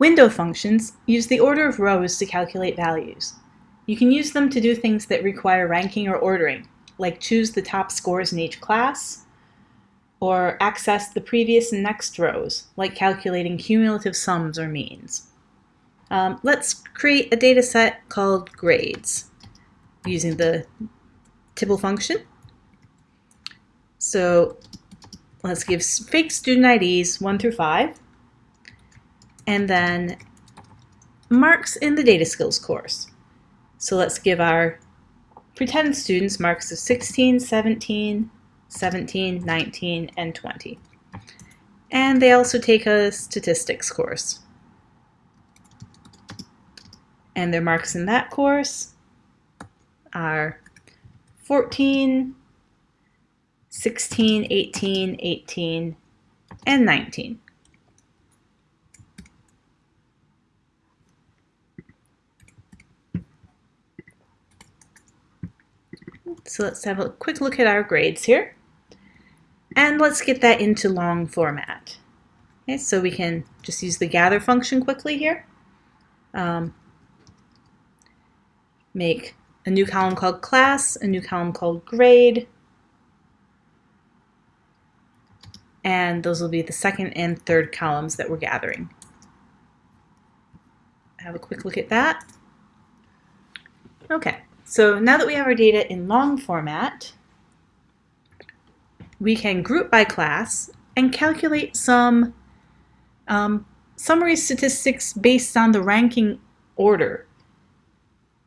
Window functions use the order of rows to calculate values. You can use them to do things that require ranking or ordering, like choose the top scores in each class, or access the previous and next rows, like calculating cumulative sums or means. Um, let's create a data set called grades using the Tibble function. So let's give fake student IDs 1 through 5, and then marks in the data skills course. So let's give our pretend students marks of 16, 17, 17, 19, and 20. And they also take a statistics course. And their marks in that course are 14, 16, 18, 18, and 19. So let's have a quick look at our grades here. And let's get that into long format. Okay, so we can just use the gather function quickly here. Um, make a new column called class, a new column called grade, and those will be the second and third columns that we're gathering. Have a quick look at that. Okay, so now that we have our data in long format, we can group by class and calculate some um, summary statistics based on the ranking order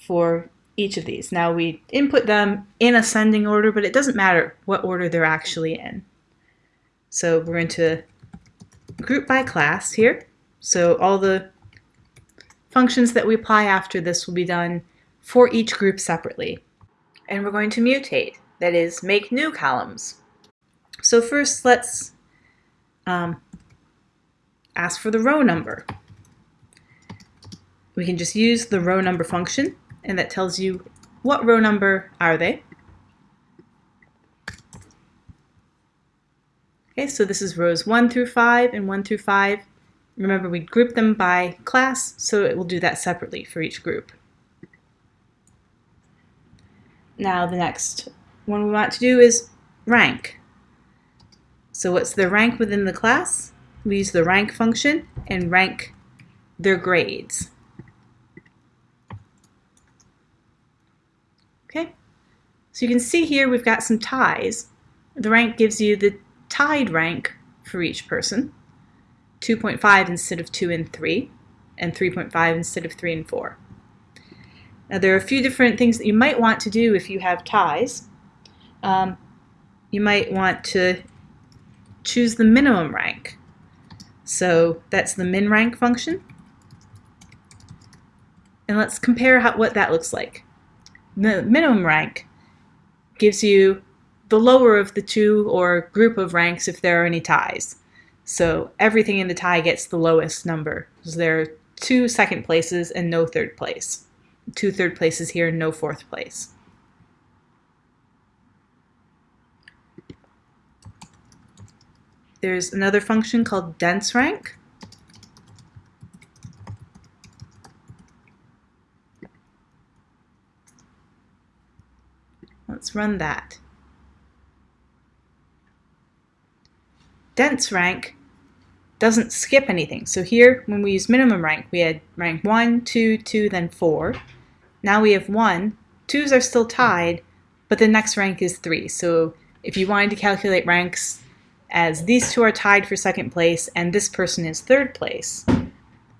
for each of these. Now we input them in ascending order, but it doesn't matter what order they're actually in. So we're going to group by class here. So all the functions that we apply after this will be done for each group separately. And we're going to mutate, that is, make new columns. So first let's um, ask for the row number. We can just use the row number function and that tells you what row number are they. Okay, so this is rows 1 through 5 and 1 through 5. Remember we grouped them by class, so it will do that separately for each group. Now the next one we want to do is rank. So what's the rank within the class? We use the rank function and rank their grades. Okay, so you can see here we've got some ties. The rank gives you the tied rank for each person, 2.5 instead of 2 and 3, and 3.5 instead of 3 and 4. Now there are a few different things that you might want to do if you have ties. Um, you might want to choose the minimum rank. So that's the min rank function. And let's compare how, what that looks like. The minimum rank gives you the lower of the two or group of ranks if there are any ties. So everything in the tie gets the lowest number. So there are two second places and no third place. Two third places here, and no fourth place. There's another function called dense rank. Let's run that. dense rank doesn't skip anything. So here, when we use minimum rank, we had rank 1, 2, 2, then 4. Now we have 1. 2s are still tied, but the next rank is 3. So if you wanted to calculate ranks as these two are tied for second place and this person is third place,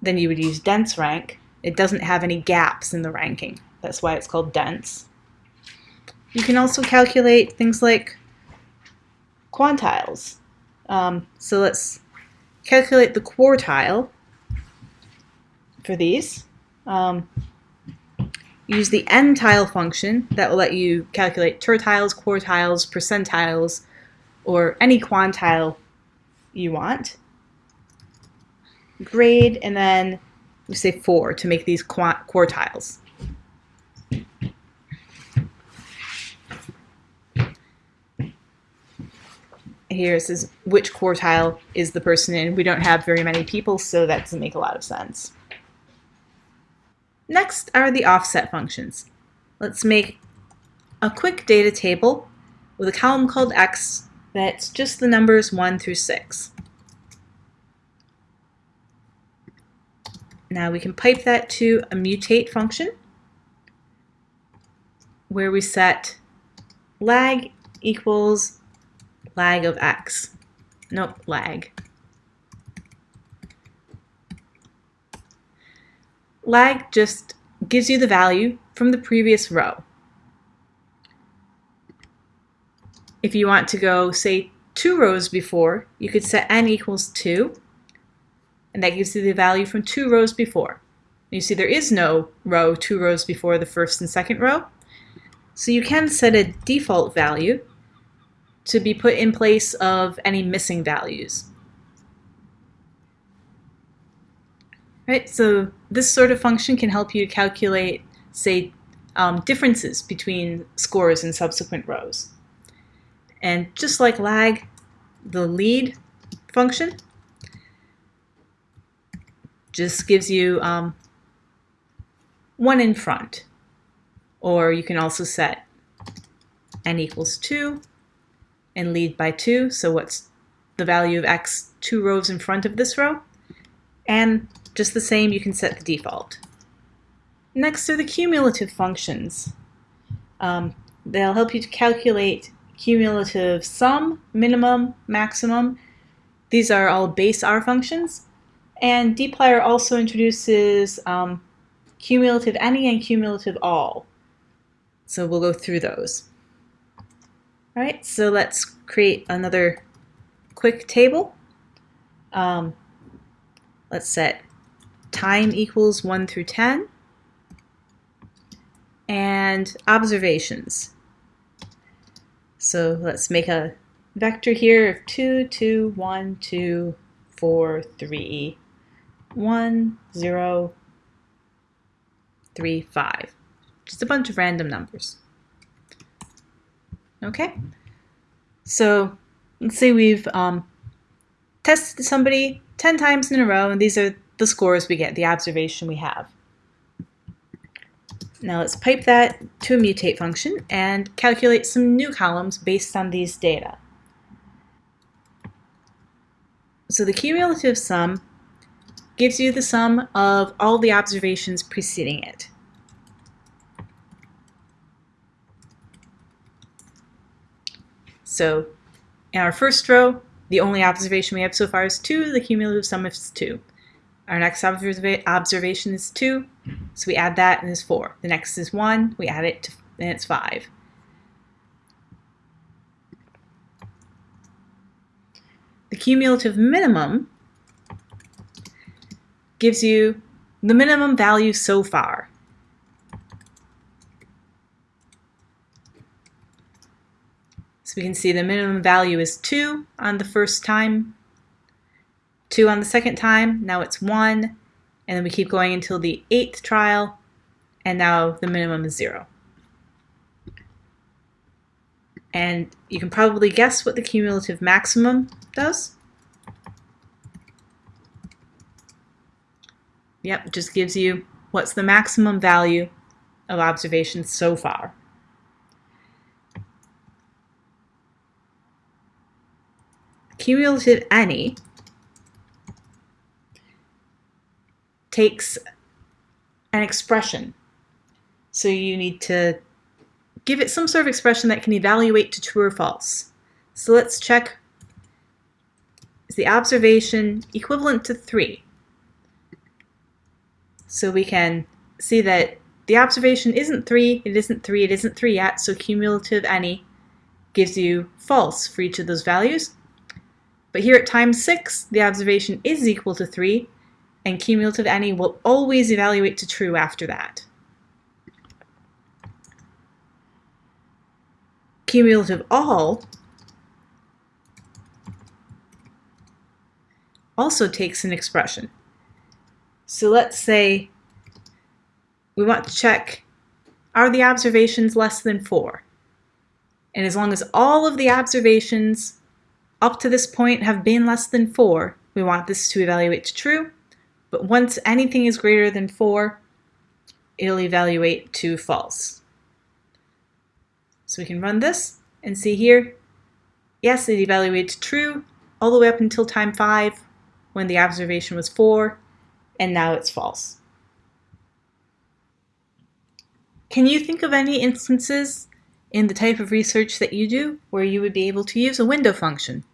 then you would use dense rank. It doesn't have any gaps in the ranking. That's why it's called dense. You can also calculate things like quantiles. Um, so let's calculate the quartile for these. Um, use the n-tile function that will let you calculate tertiles, quartiles, percentiles, or any quantile you want. Grade, and then we say 4 to make these quartiles. here it says which quartile is the person in. We don't have very many people, so that doesn't make a lot of sense. Next are the offset functions. Let's make a quick data table with a column called x that's just the numbers 1 through 6. Now we can pipe that to a mutate function where we set lag equals lag of x. Nope, lag. Lag just gives you the value from the previous row. If you want to go, say, two rows before, you could set n equals 2, and that gives you the value from two rows before. You see there is no row two rows before the first and second row, so you can set a default value to be put in place of any missing values. Right, so this sort of function can help you calculate, say, um, differences between scores in subsequent rows. And just like lag, the lead function just gives you um, one in front. Or you can also set n equals 2 and lead by 2. So what's the value of x two rows in front of this row? And just the same, you can set the default. Next are the cumulative functions. Um, they'll help you to calculate cumulative sum, minimum, maximum. These are all base R functions. And dplyr also introduces um, cumulative any and cumulative all. So we'll go through those. All right, so let's create another quick table. Um, let's set time equals 1 through 10 and observations. So let's make a vector here of 2, 2, 1, 2, 4, 3, 1, 0, 3, 5. Just a bunch of random numbers. Okay, so let's say we've um, tested somebody 10 times in a row, and these are the scores we get, the observation we have. Now let's pipe that to a mutate function and calculate some new columns based on these data. So the cumulative sum gives you the sum of all the observations preceding it. So in our first row, the only observation we have so far is 2. The cumulative sum is 2. Our next observa observation is 2, so we add that and it's 4. The next is 1, we add it to, and it's 5. The cumulative minimum gives you the minimum value so far. So we can see the minimum value is 2 on the first time, 2 on the second time, now it's 1, and then we keep going until the eighth trial, and now the minimum is 0. And you can probably guess what the cumulative maximum does. Yep, just gives you what's the maximum value of observations so far. cumulative any takes an expression. So you need to give it some sort of expression that can evaluate to true or false. So let's check, is the observation equivalent to 3? So we can see that the observation isn't 3, it isn't 3, it isn't 3 yet, so cumulative any gives you false for each of those values. But here at time 6, the observation is equal to 3, and cumulative any will always evaluate to true after that. Cumulative all also takes an expression. So let's say we want to check, are the observations less than 4? And as long as all of the observations up to this point have been less than 4, we want this to evaluate to true. But once anything is greater than 4, it'll evaluate to false. So we can run this and see here, yes, it evaluates true all the way up until time 5 when the observation was 4, and now it's false. Can you think of any instances in the type of research that you do where you would be able to use a window function?